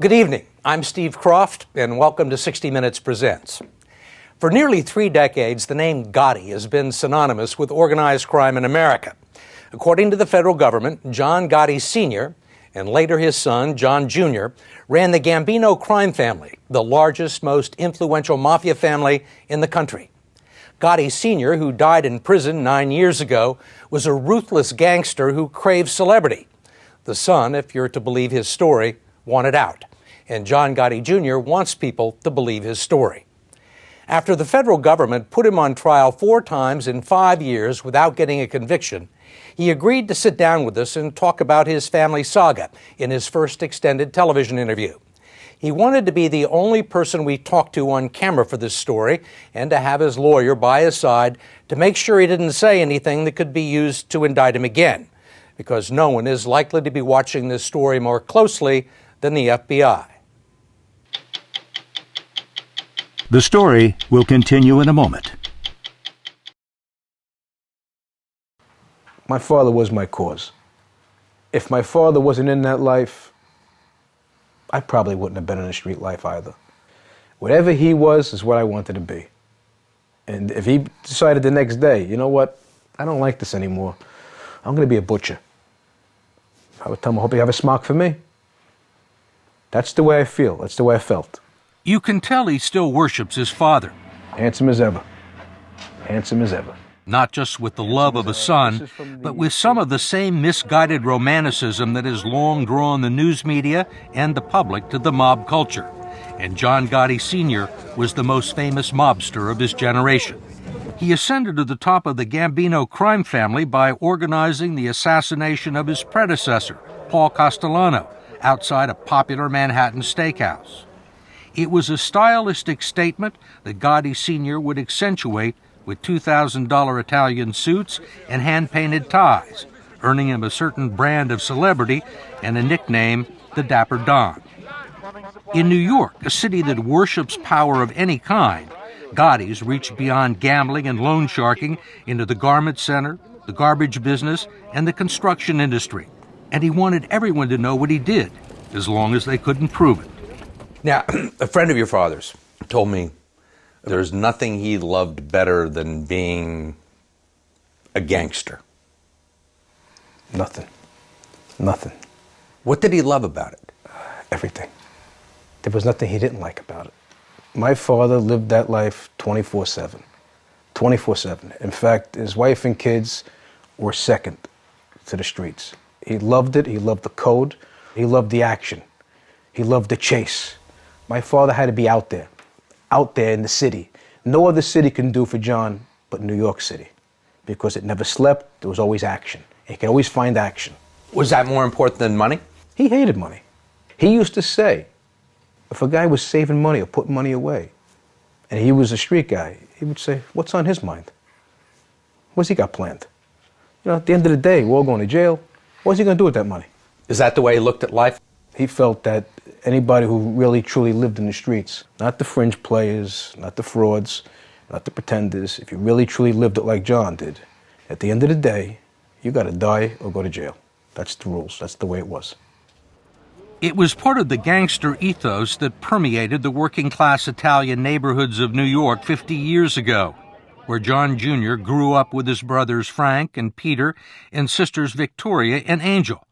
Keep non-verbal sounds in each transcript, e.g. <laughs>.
Good evening. I'm Steve Kroft, and welcome to 60 Minutes Presents. For nearly three decades, the name Gotti has been synonymous with organized crime in America. According to the federal government, John Gotti Sr., and later his son, John Jr., ran the Gambino crime family, the largest, most influential mafia family in the country. Gotti Sr., who died in prison nine years ago, was a ruthless gangster who craved celebrity. The son, if you're to believe his story, wanted out. And John Gotti Jr. wants people to believe his story. After the federal government put him on trial four times in five years without getting a conviction, he agreed to sit down with us and talk about his family saga in his first extended television interview. He wanted to be the only person we talked to on camera for this story and to have his lawyer by his side to make sure he didn't say anything that could be used to indict him again, because no one is likely to be watching this story more closely than the FBI. The story will continue in a moment. My father was my cause. If my father wasn't in that life, I probably wouldn't have been in the street life either. Whatever he was is what I wanted to be. And if he decided the next day, you know what, I don't like this anymore, I'm going to be a butcher. I would tell him, I hope you have a smock for me. That's the way I feel. That's the way I felt. You can tell he still worships his father. Handsome as ever. Handsome as ever. Not just with the love of a son, but with some of the same misguided romanticism that has long drawn the news media and the public to the mob culture. And John Gotti Sr. was the most famous mobster of his generation. He ascended to the top of the Gambino crime family by organizing the assassination of his predecessor, Paul Castellano, outside a popular Manhattan steakhouse. It was a stylistic statement that Gotti Sr. would accentuate with $2,000 Italian suits and hand painted ties, earning him a certain brand of celebrity and a nickname, the Dapper Don. In New York, a city that worships power of any kind, Gotti's reached beyond gambling and loan sharking into the garment center, the garbage business, and the construction industry. And he wanted everyone to know what he did, as long as they couldn't prove it. Now, <clears throat> a friend of your father's told me there's nothing he loved better than being a gangster. Nothing. Nothing. What did he love about it? Everything. There was nothing he didn't like about it. My father lived that life 24 7. 24 7. In fact, his wife and kids were second to the streets. He loved it. He loved the code. He loved the action. He loved the chase. My father had to be out there, out there in the city. No other city can do for John but New York City because it never slept. There was always action. He could always find action. Was that more important than money? He hated money. He used to say, if a guy was saving money or putting money away, and he was a street guy, he would say, what's on his mind? What's he got planned? You know, at the end of the day, we're all going to jail. What's he going to do with that money? Is that the way he looked at life? He felt that anybody who really truly lived in the streets, not the fringe players, not the frauds, not the pretenders, if you really truly lived it like John did, at the end of the day, you got to die or go to jail. That's the rules. That's the way it was. It was part of the gangster ethos that permeated the working class Italian neighborhoods of New York 50 years ago, where John Jr. grew up with his brothers Frank and Peter and sisters Victoria and Angel.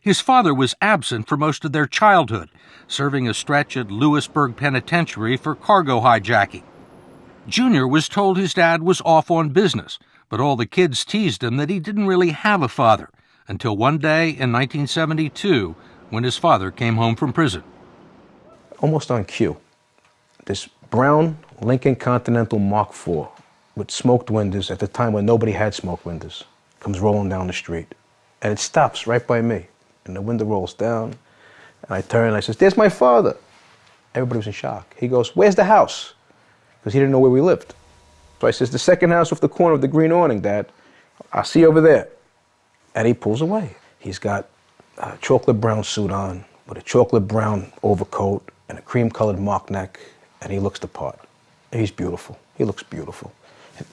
His father was absent for most of their childhood, serving a stretch at Lewisburg Penitentiary for cargo hijacking. Junior was told his dad was off on business, but all the kids teased him that he didn't really have a father until one day in 1972 when his father came home from prison. Almost on cue, this brown Lincoln Continental Mark IV with smoked windows at the time when nobody had smoked windows comes rolling down the street. And it stops right by me and the window rolls down. And I turn and I says, there's my father. Everybody was in shock. He goes, where's the house? Because he didn't know where we lived. So I says, the second house off the corner of the green awning, Dad. I'll see you over there. And he pulls away. He's got a chocolate brown suit on with a chocolate brown overcoat and a cream colored mock neck. And he looks the part. He's beautiful. He looks beautiful.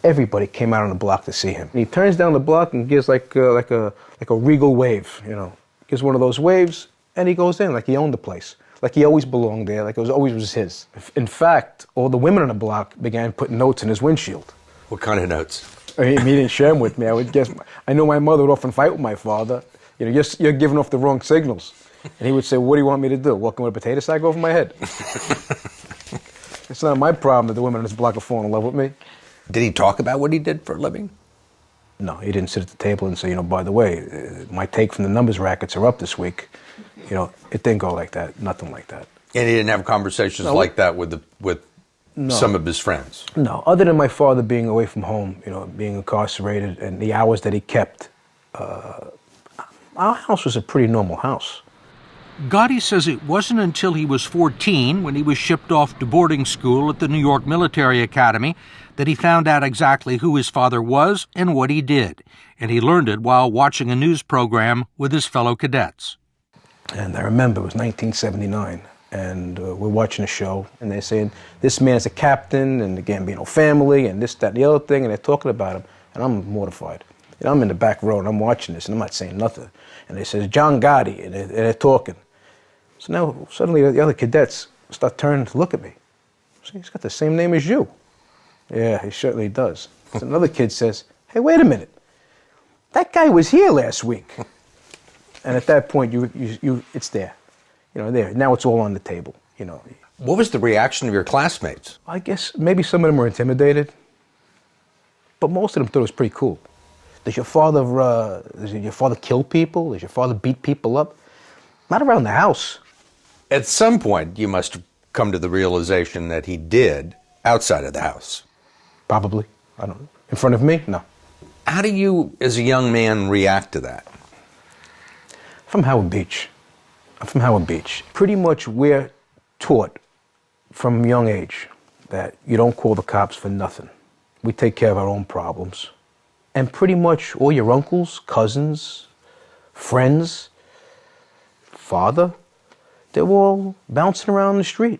Everybody came out on the block to see him. And he turns down the block and gives like, uh, like, a, like a regal wave, you know gives one of those waves, and he goes in like he owned the place. like he always belonged there, like it was always was his. In fact, all the women on the block began putting notes in his windshield. What kind of notes? I mean, he didn't share them with me. I would guess. I know my mother would often fight with my father. You know, you're, you're giving off the wrong signals. And he would say, What do you want me to do? Walk in with a potato sack over my head? <laughs> it's not my problem that the women on this block are falling in love with me. Did he talk about what he did for a living? No, he didn't sit at the table and say, you know, by the way, uh, my take from the numbers rackets are up this week. You know, it didn't go like that. Nothing like that. And he didn't have conversations No. like that with the, with No. some of his friends. No, other than my father being away from home, you know, being incarcerated and the hours that he kept, uh, our house was a pretty normal house. Gotti says it wasn't until he was 14, when he was shipped off to boarding school at the New York Military Academy, that he found out exactly who his father was and what he did. And he learned it while watching a news program with his fellow cadets. And I remember it was 1979, and uh, we're watching a show, and they're saying, this man's a captain, and the Gambino family, and this, that, and the other thing, and they're talking about him, and I'm mortified. Know, I'm in the back row, and I'm watching this, and I'm not saying nothing. And they says, John Gotti, and they're, and they're talking. So now, suddenly, the other cadets start turning to look at me. Say, he's got the same name as you. Yeah, he certainly does. So another kid says, hey, wait a minute. That guy was here last week. <laughs> And at that point, you, you, you, it's there. You know, there. Now it's all on the table. You know, What was the reaction of your classmates? I guess maybe some of them were intimidated, but most of them thought it was pretty cool. Does your father, uh, does your father kill people? Does your father beat people up? Not around the house. At some point, you must have come to the realization that he did outside of the house. Probably. I don't know. In front of me? No. How do you, as a young man, react to that? From Howard Beach. I'm from Howard Beach. Pretty much we're taught from a young age that you don't call the cops for nothing. We take care of our own problems. And pretty much all your uncles, cousins, friends, father, they're all bouncing around the street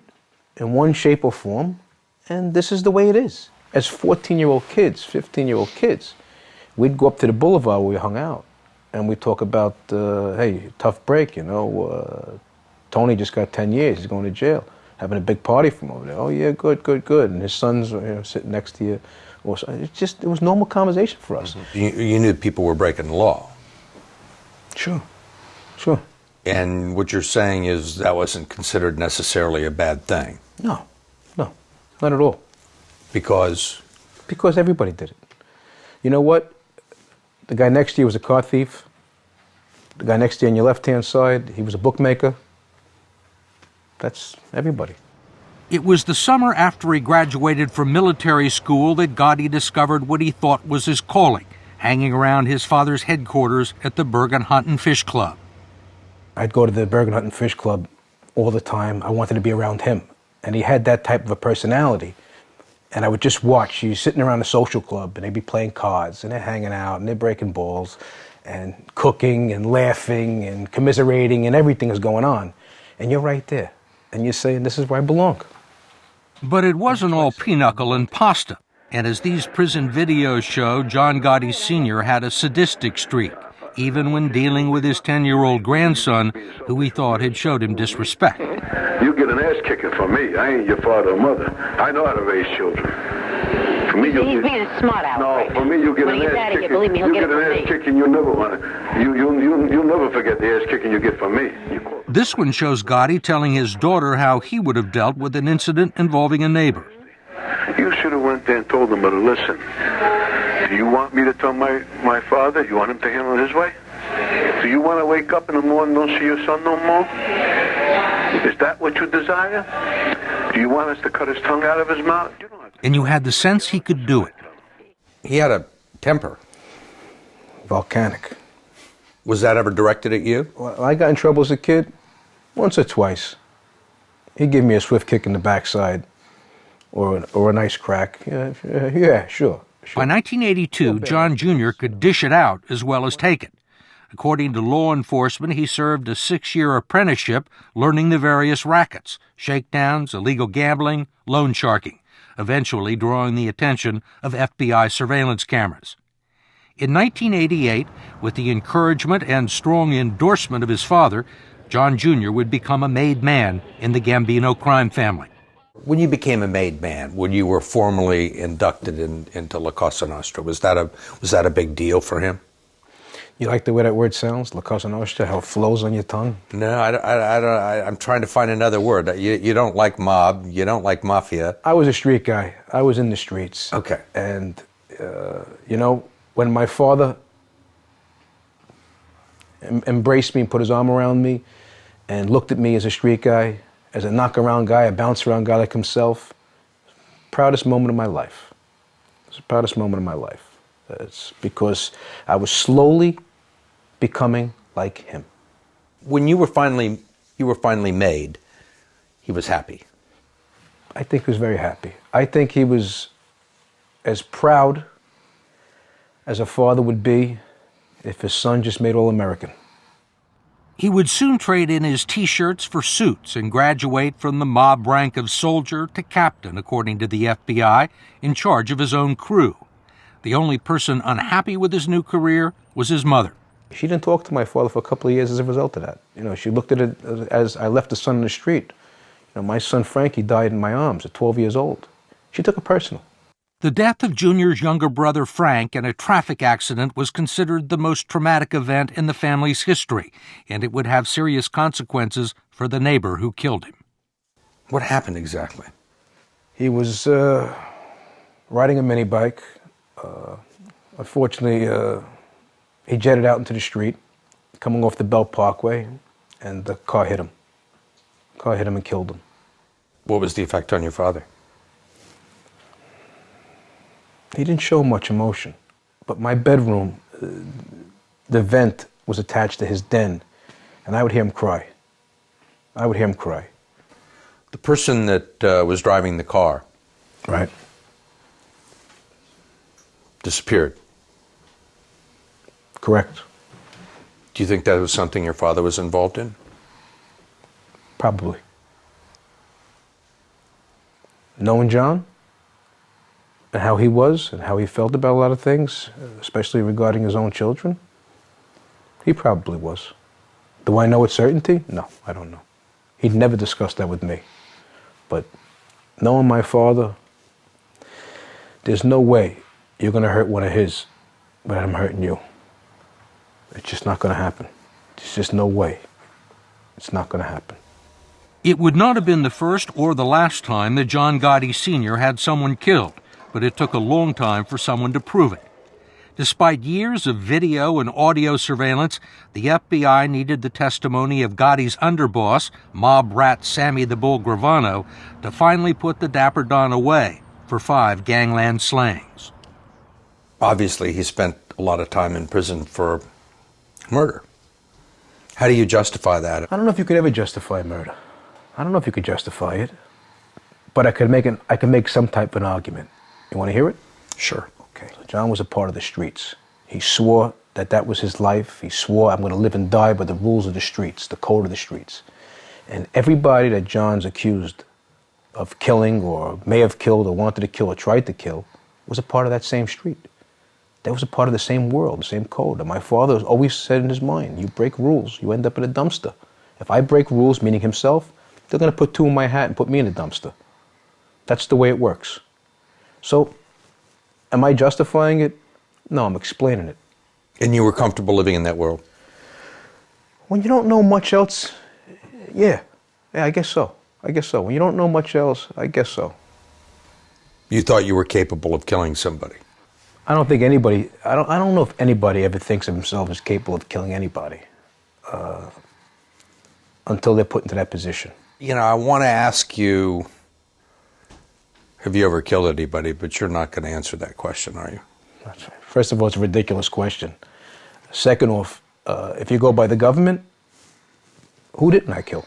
in one shape or form. And this is the way it is. As 14 year old kids, 15 year old kids, we'd go up to the boulevard where we hung out and we talk about, uh, hey, tough break, you know. Uh, Tony just got 10 years, he's going to jail. Having a big party from over there. Oh, yeah, good, good, good. And his son's you know, sitting next to you. Or It's just, it was normal conversation for us. You, you knew people were breaking the law. Sure, sure. And what you're saying is that wasn't considered necessarily a bad thing No, no, not at all. because Because everybody did it. You know what? The guy next to you was a car thief. The guy next to you on your left hand side, he was a bookmaker. That's everybody. It was the summer after he graduated from military school that Gotti discovered what he thought was his calling, hanging around his father's headquarters at the Bergen Hunt and Fish Club. I'd go to the Bergen Hunt and Fish Club all the time. I wanted to be around him. And he had that type of a personality. And I would just watch. He's sitting around the social club and they'd be playing cards and they're hanging out and they're breaking balls and cooking and laughing and commiserating and everything is going on. And you're right there. And you're saying, this is where I belong. But it wasn't all pinochle and pasta. And as these prison videos show, John Gotti Sr. had a sadistic streak, even when dealing with his 10 year old grandson, who he thought had showed him disrespect. You get an ass kicking from me. I ain't your father or mother. I know how to raise children. For me, you He's get, being a smart aleck. no, right for me, you get when an ass kicking. Here, believe me, he'll you get get an from ass me. kicking. You never want to. You you you you'll never forget the ass kicking you get from me. You This one shows Gotti telling his daughter how he would have dealt with an incident involving a neighbor. You should have went there and told them, but listen, do you want me to tell my, my father? You want him to handle it his way? Do you want to wake up in the morning and don't see your son no more? Is that what you desire? Do you want us to cut his tongue out of his mouth? You don't have to. And you had the sense he could do it. he had a temper. Volcanic. Was that ever directed at you? Well, I got in trouble as a kid once or twice. He'd give me a swift kick in the backside or, an, or a nice crack. Yeah, yeah sure. By 1982, John Jr. could dish it out as well as take it. According to law enforcement, he served a six year apprenticeship learning the various rackets shakedowns, illegal gambling, loan sharking, eventually drawing the attention of FBI surveillance cameras. In 1988, with the encouragement and strong endorsement of his father, John Jr. would become a made man in the Gambino crime family. When you became a made man, when you were formally inducted in, into La Cosa Nostra, was that a was that a big deal for him? You like the way that word sounds, La Cosa Nostra, how it flows on your tongue? No, I, I, I don't. I, am trying to find another word. You, you don't like mob. You don't like mafia. I was a street guy. I was in the streets. Okay. And, uh, you know, when my father em- embraced me and put his arm around me and looked at me as a street guy, as a knock around guy, a bounce around guy like himself, proudest moment of my life. It's the proudest moment of my life. It's because I was slowly becoming like him. When you were finally you were finally made, he was happy. I think he was very happy. I think he was as proud as a father would be if his son just made All American. He would soon trade in his t shirts for suits and graduate from the mob rank of soldier to captain, according to the FBI, in charge of his own crew. The only person unhappy with his new career was his mother. She didn't talk to my father for a couple of years as a result of that. You know, she looked at it as I left the son in the street. You know, my son Frankie died in my arms at 12 years old. She took it personal. The death of Junior's younger brother Frank in a traffic accident was considered the most traumatic event in the family's history, and it would have serious consequences for the neighbor who killed him. What happened exactly? He was uh, riding a mini bike. Uh, unfortunately, uh, he jetted out into the street, coming off the Belt Parkway, and the car hit him. The car hit him and killed him. What was the effect on your father? He didn't show much emotion, but my bedroom, uh, the vent was attached to his den, and I would hear him cry. I would hear him cry. The person that uh, was driving the car Right. disappeared. Correct. Do you think that was something your father was involved in? Probably. Knowing John and how he was and how he felt about a lot of things, especially regarding his own children, he probably was. Do I know with certainty? No, I don't know. He'd never discussed that with me. But knowing my father, there's no way you're going to hurt one of his without him hurting you. It's just not going to happen. There's just no way. It's not going to happen. It would not have been the first or the last time that John Gotti Sr. had someone killed, but it took a long time for someone to prove it. Despite years of video and audio surveillance, the FBI needed the testimony of Gotti's underboss, mob rat Sammy the Bull Gravano, to finally put the Dapper Don away for five gangland slayings. Obviously, he spent a lot of time in prison for murder. How do you justify that? I don't know if you could ever justify murder. I don't know if you could justify it, but I could make an I could make some type of an argument. You want to hear it? Sure. Okay. So John was a part of the streets. He swore that that was his life. He swore, "I'm going to live and die by the rules of the streets, the code of the streets." And everybody that John's accused of killing, or may have killed, or wanted to kill, or tried to kill, was a part of that same street. That was a part of the same world, the same code. And my father always said in his mind, "You break rules, you end up in a dumpster." If I break rules, meaning himself, they're going to put two in my hat and put me in a dumpster. That's the way it works. So, am I justifying it? No, I'm explaining it. And you were comfortable living in that world? When you don't know much else, yeah, yeah, I guess so. I guess so. When you don't know much else, I guess so. You thought you were capable of killing somebody? I don't think anybody. I don't. I don't know if anybody ever thinks of himself as capable of killing anybody uh, until they're put into that position. You know, I want to ask you have you ever killed anybody? But you're not going to answer that question, are you? First of all, it's a ridiculous question. Second off, uh, if you go by the government, who didn't I kill?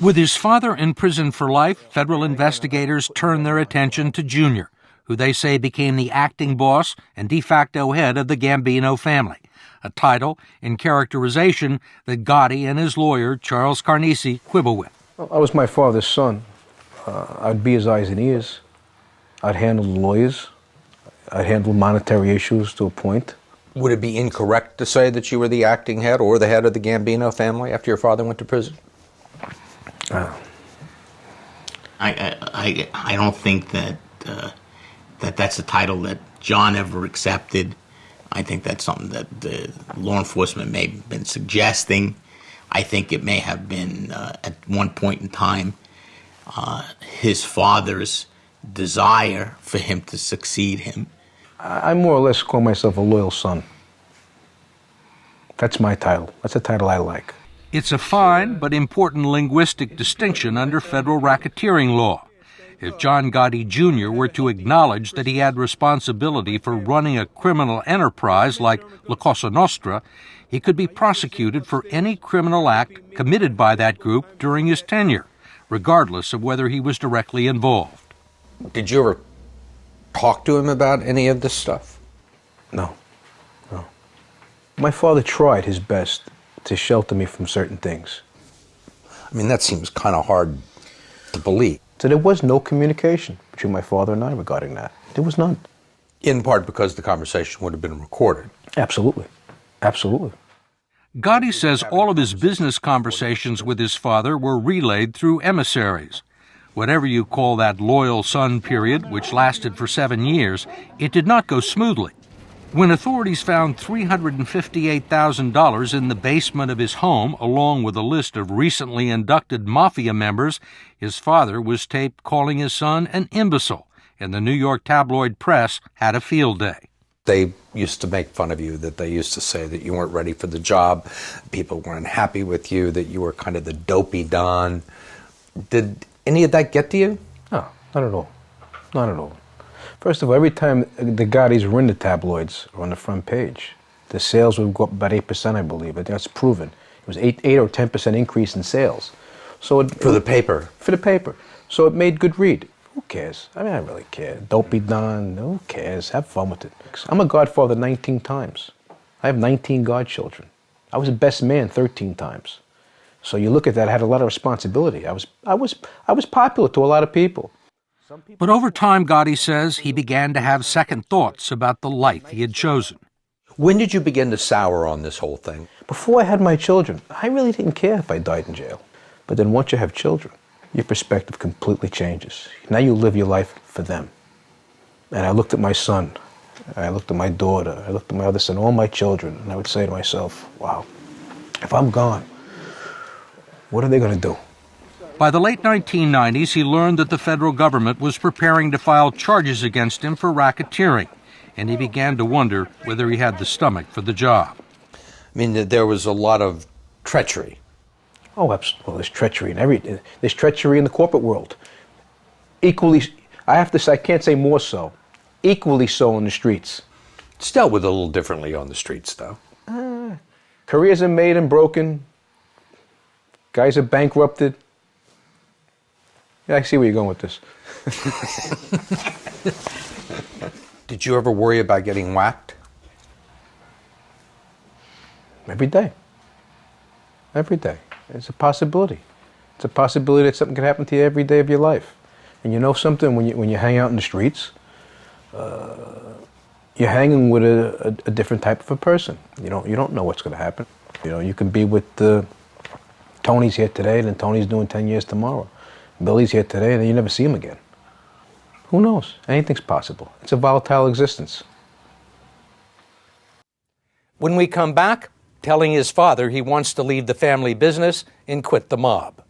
With his father in prison for life, federal investigators turned their attention to Junior, who they say became the acting boss and de facto head of the Gambino family, a title and characterization that Gotti and his lawyer, Charles Carnesi, quibble with. Well, I was my father's son. Uh, I'd be his eyes and ears. I'd handle the lawyers. I'd handle monetary issues to a point. Would it be incorrect to say that you were the acting head or the head of the Gambino family after your father went to prison? I, I, I, I don't think that uh, that that's a title that John ever accepted. I think that's something that the law enforcement may have been suggesting. I think it may have been uh, at one point in time uh, his father's desire for him to succeed him. I I more or less call myself a loyal son. That's my title. That's a title I like. It's a fine but important linguistic distinction under federal racketeering law. If John Gotti Jr. were to acknowledge that he had responsibility for running a criminal enterprise like La Cosa Nostra, he could be prosecuted for any criminal act committed by that group during his tenure, regardless of whether he was directly involved. Did you ever talk to him about any of this stuff? No, no. My father tried his best to shelter me from certain things. I mean, that seems kind of hard to believe. So there was no communication between my father and I regarding that. There was none. In part because the conversation would have been recorded. Absolutely. Absolutely. Gotti says all of his business conversations with his father were relayed through emissaries. Whatever you call that loyal son period, which lasted for seven years, it did not go smoothly. When authorities found $358,000 in the basement of his home, along with a list of recently inducted mafia members, his father was taped calling his son an imbecile, and the New York tabloid press had a field day. They used to make fun of you, that they used to say that you weren't ready for the job, people weren't happy with you, that you were kind of the dopey Don. Did any of that get to you? No, not at all. Not at all. First of all, every time the Gottis were in the tabloids or on the front page, the sales would go up about 8%, I believe. I think that's proven. It was 8, 8 or 10% increase in sales. So it, For the paper. For the paper. So it made good read. Who cares? I mean, I really care. Don't be Don, who cares? Have fun with it. I'm a godfather 19 times. I have 19 godchildren. I was a best man 13 times. So you look at that, I had a lot of responsibility. I was, I was, I was popular to a lot of people. But over time, Gotti says, he began to have second thoughts about the life he had chosen. When did you begin to sour on this whole thing? Before I had my children, I really didn't care if I died in jail. But then once you have children, your perspective completely changes. Now you live your life for them. And I looked at my son, I looked at my daughter, I looked at my other son, all my children, and I would say to myself, wow, if I'm gone, what are they going to do? By the late 1990s, he learned that the federal government was preparing to file charges against him for racketeering, and he began to wonder whether he had the stomach for the job. I mean, there was a lot of treachery. Oh, absolutely. Well, there's treachery in every. There's treachery in the corporate world. Equally, I have to say, I can't say more so. Equally so in the streets. It's dealt with a little differently on the streets, though. Uh, careers are made and broken. Guys are bankrupted. Yeah, I see where you're going with this. <laughs> Did you ever worry about getting whacked? Every day. Every day. It's a possibility. It's a possibility that something could happen to you every day of your life. And you know something, when you, when you hang out in the streets, uh, you're hanging with a, a, a, different type of a person. You don't, you don't know what's going to happen. You know, you can be with uh, Tony's here today, and Tony's doing 10 years tomorrow. Billy's here today, and then you never see him again. Who knows? Anything's possible. It's a volatile existence. When we come back, telling his father he wants to leave the family business and quit the mob.